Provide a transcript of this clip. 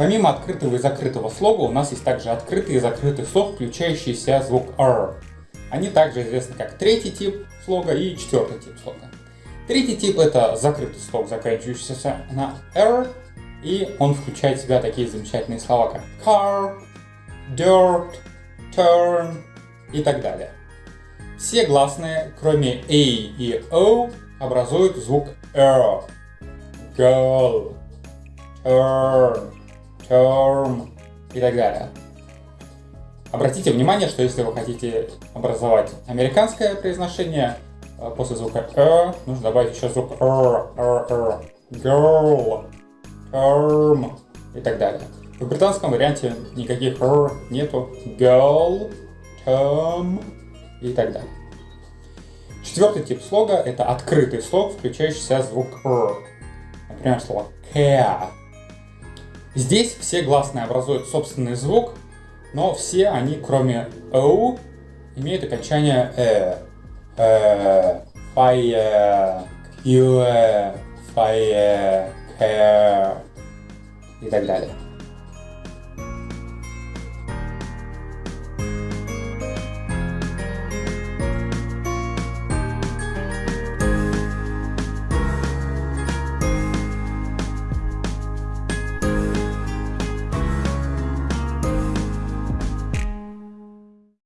Помимо открытого и закрытого слога, у нас есть также открытый и закрытый слог, включающий в себя звук R. Они также известны как третий тип слога и четвертый тип слога. Третий тип это закрытый слог, заканчивающийся на R, и он включает в себя такие замечательные слова, как car, dirt, turn и так далее. Все гласные, кроме A и O, образуют звук R. Girl, turn, term и так далее. Обратите внимание, что если вы хотите образовать американское произношение, э, после звука «э» нужно добавить еще звук «р», «р», «р», «girl», «term» и так далее. В британском варианте никаких «р» нету, «girl», «term» и так далее. Четвертый тип слога – это открытый слог, включающий в себя звук «р». Например, слово «care». Здесь все гласные образуют собственный звук, но все они, кроме «о», имеют окончание «э». э cure, fire, care и так далее.